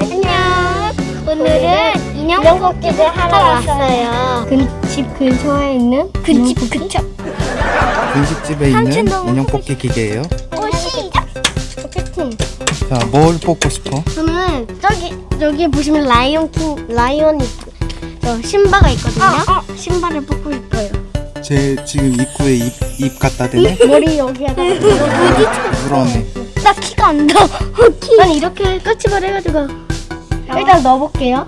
안녕. 오늘은 인형 뽑기를 하러 왔어요. 집 근처에 있는 그집 근처. 분식집에 있는 삼촌동 인형 뽑기 기계예요. 오 시작. 소개팅. 자, 뭘 뽑고 싶어? 저는 저기 저기 보시면 라이온 킹 라이온이 있- 저 신바가 있거든요. 어, 신바를 뽑고 싶어요. 제 지금 입구에 입, 입 갖다 대네? 머리 여기에다가 그러네. 나 키가 안 나. 아니 이렇게 까치발 해가지고 일단 넣어볼게요.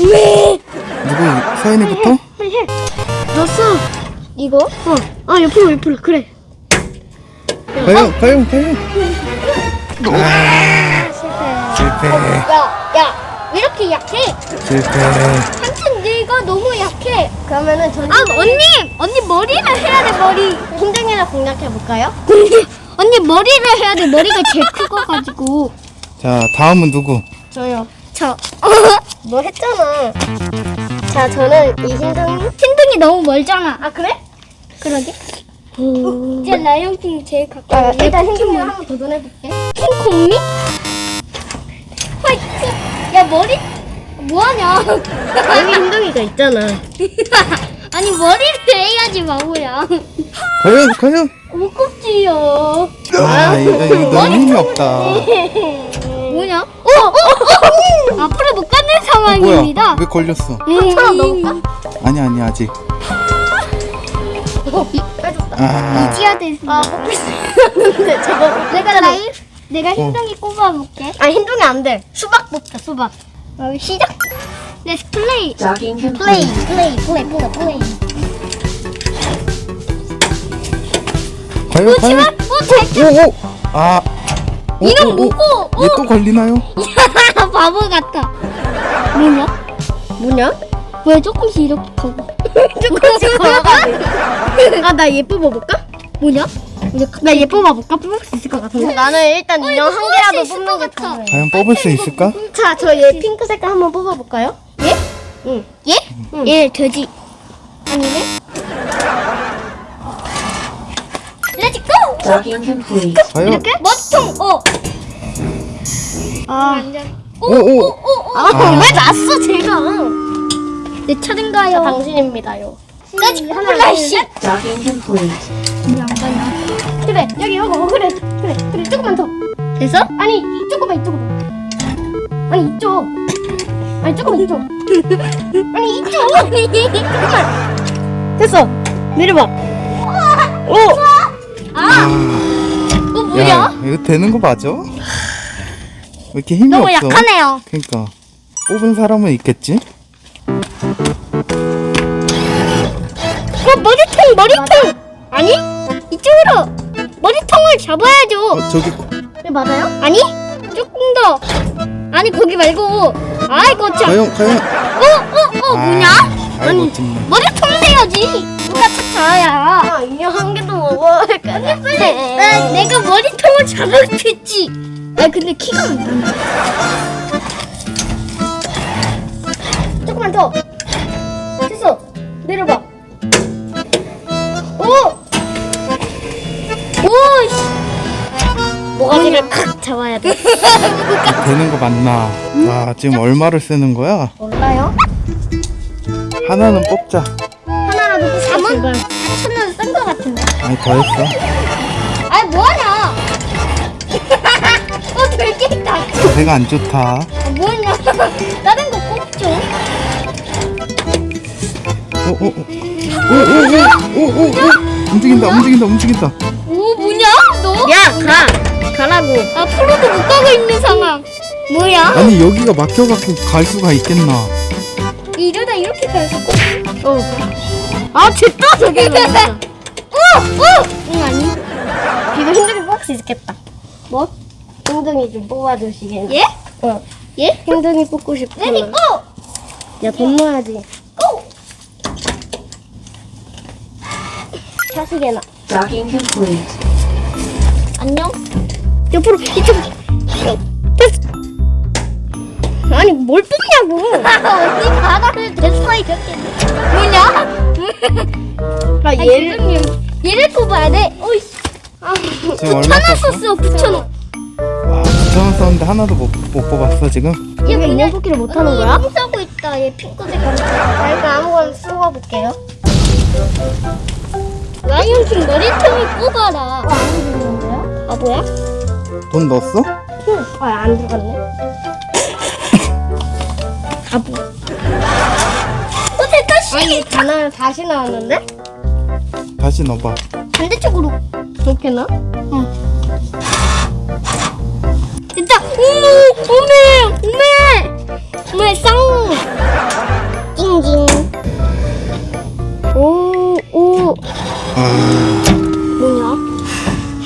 왜? 누구, 서연이부터? 넣었어. 이거? 어. 아 옆으로 옆으로 그래. 가영, 가영, 가영. 아, 실패. 실패, 야, 야, 왜 이렇게 약해? 실패. 삼촌 내가 너무 약해. 그러면은 저는 아 언니, 언니 머리를 해야 돼 머리. 힘등이나 공략해 볼까요? 언니 머리를 해야 돼 머리가 제일 크고 가지고. 자, 다음은 누구? 저요. 저너 했잖아. 자 저는 이 힘등이. 신등이 너무 멀잖아. 아 그래? 그러게. 이제 라이온킹 제일 아, 가까워. 일단 힘등이 한번 도전해볼게. 킹콩미? 화이팅! 야 머리 뭐하냐? 여기 힘등이가 있잖아. 아니 머리를 해야지 바보야. 가영, 가영. 무겁지요. 아, 이거, 이거 너무 힘이 없다. 뭐냐? 어, 어, 어! 앞으로 못 가는 상황입니다. 어, 왜 걸렸어? 음. 차 넘어 아니 아니 아직. 어, 이, 아. 이지아 됐어. 아, 뽑혔는데 저거 내가 라이 내가 어. 흰둥이 꼽아볼게. 아 흰둥이 안 돼. 수박 뽑자 수박. 어, 시작. Let's play. Play, play, play, play, play. 과연, 뭐, 과연. 오, 오오 뭐 어, 어, 아. 오, 이런 오, 오. 뭐고? 얘 또 걸리나요? 바보 같다. 뭐냐? 뭐냐? 왜 조금씩 이렇게 가고? 조금씩 걸어가지고. 아나 얘 뽑아볼까? 뭐냐? 나얘 뽑아볼까? 뽑을 수 있을 것 같은데. 나는 일단 인형 한 개라도 뽑는 것게 같아. 좋아요. 과연 뽑을 수 있을까? 자, 저 얘 핑크 색깔 한번 뽑아볼까요? 예? 응. 예? 응. 얘 돼지. 아니네? Docking complete. 과연? 멋통! 어! 아, 오, 오, 오. 오, 오, 아, 왜 났어, 제가? 내 차례인가요? 당신입니다요. 하나, 플래시! Docking complete. 그래, 여기 이거, 어, 그래, 그래, 그래, 조금만 더. 됐어? 아니, 이- 조금만 이쪽으로. 아니, 이쪽. 아니, 조금만 이쪽. 아니, 이쪽. 조금만. 됐어. 내려봐. 오! 아! 어, 뭐야? 야, 이거 되는 거 맞아? 왜 이렇게 힘이 너무 없어? 약하네요. 그러니까 뽑은 사람은 있겠지? 어, 머리통, 머리통! 아니? 이쪽으로! 머리통을 잡아야죠. 어, 저기 네, 맞아요? 아니? 조금 더. 아니, 거기 말고. 아이고, 참. 가영, 가영. 어, 어, 어, 뭐냐? 아이고 정말. 머리통 내야지. 누가 착자야. 아, 인형 한 개도 먹어야 될 거야. 나, 내가 머리통을 잡았겠지. 아, 근데 키가 안 나네. 조금만 더. 됐어. 내려봐. 오! 오, 씨. 모가지를 칵 잡아야 돼. 되는 거 맞나? 와 지금 얼마를 쓰는 거야? 몰라요? 하나는 뽑자. 이걸 천원 쓴 거 같은데? 아니 더 했어. 아니 뭐하냐? 어 들깨 있다. 배가 안 좋다. 아, 뭐냐? 다른 거꼭 줘. 오오오오오오오 움직인다 움직인다 움직인다. 오 뭐냐? 너? 야 가! 가라고. 아, 앞으로도 못 가고 있는 상황. 뭐야? 아니 여기가 막혀갖고 갈 수가 있겠나? 이러다 이렇게 갈수 어. 아, 됐다, 저기. 오! 오! 응, 아니. 이거 힘들게 뽑을 수 있겠다. 뭐? 힘둥이 좀 뽑아주시겠니? 예? 어. 예? 힘둥이 뽑고 싶어. 레디 고! 야, 돈 넣어야지. 고! 차시게나. Docking complete. 안녕? 옆으로, 이쪽. 아니, 뭘 뽑냐고. 언니 바다를 됐어 이렇게. 뭐냐? 아, 아, 얘를. 얘를 뽑아야 돼. 어이씨. 지금 얼마 천원 썼어? 썼어. 9천 원. 와 5천 원 썼는데 하나도 못, 못 뽑았어 지금? 얘가 인형 뽑기를 못 하는 거야? 똥 싸고 있다. 얘 핑크 색깔. 자, 일단 아무거나 쓰고 볼게요. 라이온킹 머리통을 뽑아라. 어, 안 들리는데요? 아 뭐야? 돈 넣었어? 응. 아, 안 들어갔네. 아, 뭐. 아니, 하나 다시 나왔는데? 다시 넣어봐 반대쪽으로. 그렇게 나? 됐다. 오, 오메, 오메, 오메 쌍. 징징. 오, 오. 아... 뭐냐?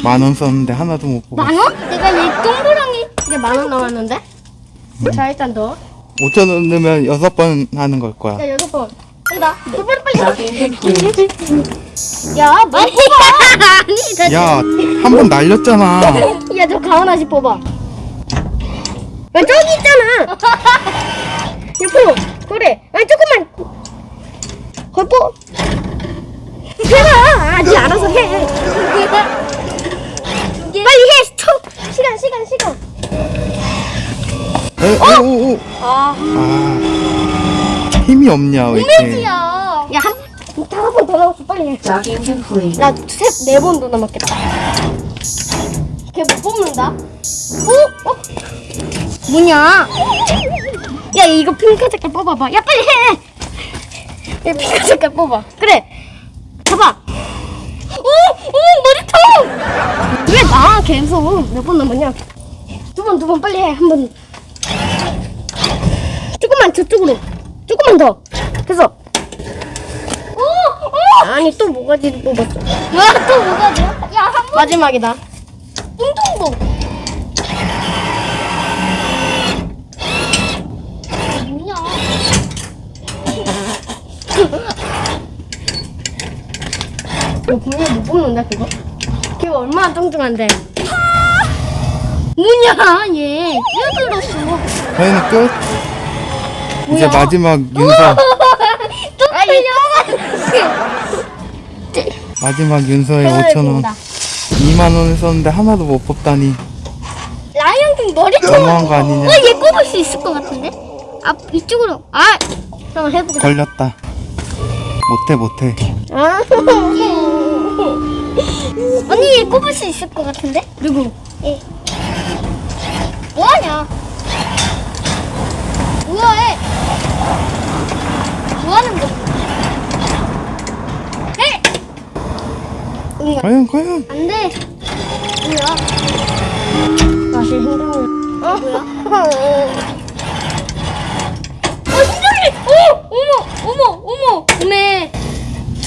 만 원 썼는데 하나도 못 뽑았어 만 원? 내가 얘 동그랑이. 이제 만원 나왔는데? 자, 일단 넣어. 5천 원 넣으면 여섯 번 하는 걸 거야 야, 여섯 번. 간다. 빨리, 빨리. Complete. 야, 뭐 뽑아. 아니, 나야한 번 날렸잖아 야, 저 가운 아지 뽑아. 야, 저기 있잖아. 옆으로. 그래. 아니, 조금만. 뽑. 해봐. 아직 알아서 해. 빨리 해. 스톱. 시간, 시간, 시간. 에, 오, 오, 오. 아, 아 힘이 없냐 왜 이렇게 야. 야, 한, 다섯 번더 남았어. 빨리 해. Login complete. 나 세, 네 번 더 남았겠다. 걔 못 뽑는다. 어? 어? 뭐냐? 야, 이거 핑크 색깔 뽑아봐. 야, 빨리 해. 야, 핑크 색깔 뽑아. 그래. 잡아. 오, 오 머리통. 왜 나 계속 몇 번 남았냐? 두 번, 두 번 빨리 해. 한 번. 조금만 저쪽으로. 조금만 더. 됐어. 오, 오. 아니 또 뭐가지 뽑았어. 뭐야 또 뭐가 돼? 야, 한 번. 마지막이다. 뚱뚱동. 뭐냐? 너 분명히 못 뽑는다 그거? 걔가 얼마나 뚱뚱한데? 뭐냐 얘? 뛰어들었어. 회는 끝? 이제 마지막 윤서. 마지막 윤서의 5천 원 2만 원을 썼는데 하나도 못 뽑다니 라이언킹 머리통. 너무한 거 아니냐 어, 얘 꼽을 수 있을 것 같은데? 아, 이쪽으로. 아, 한번 해보자. 걸렸다 못해 못해 아, 언니 얘 꼽을 수 있을 것 같은데? 누구? 뭐하냐? 뭐해? 뭐하는 거? 에? 과연 과연 안 돼. 뭐야? 다시 힘들어. 뭐야? 어! 어! 어머! 어머! 어머! 어메!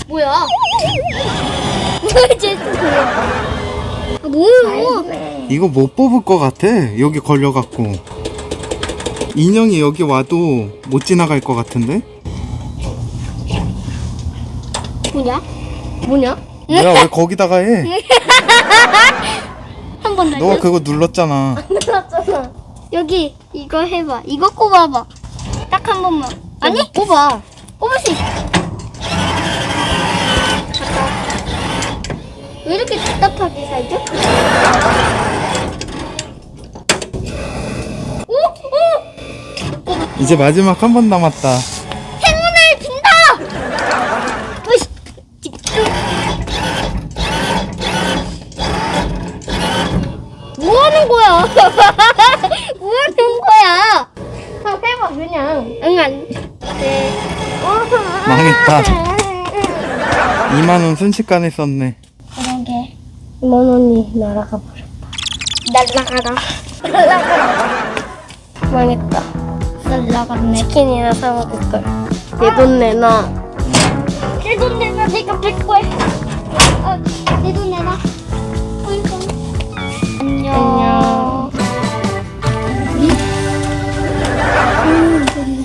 뭐야? 쟤 아, 뭐야? 이거 못 뽑을 것 같아 여기 걸려갖고 인형이 여기 와도 못 지나갈 것 같은데 뭐냐? 뭐냐? 뭐야 왜 거기다가 해 한번 너가 날려. 그거 눌렀잖아 끝났잖아. 여기 이거 해봐. 이거 꼽아봐. 딱 한 번만. 아니? 뽑아. 꼽을 수 있어. 갔다. 왜 이렇게 답답하게 살죠? 오! 오! 이제 마지막 한 번 남았다 행운을 빈다! 으이씨! 집중! 뭐 하는 거야? 뭐 하는 거야? 한번 해봐 그냥. 응, 안 돼. 망했다 2만 원 순식간에 썼네 그러게. 만 원이 날아가 버렸다. 날라가라. 날아가. 망했다. 날라갔네. 치킨이나 사 먹을 걸. 내돈 내놔. 내 돈 내놔 내가 뺄 거야. 아, 내돈 안녕. 안녕.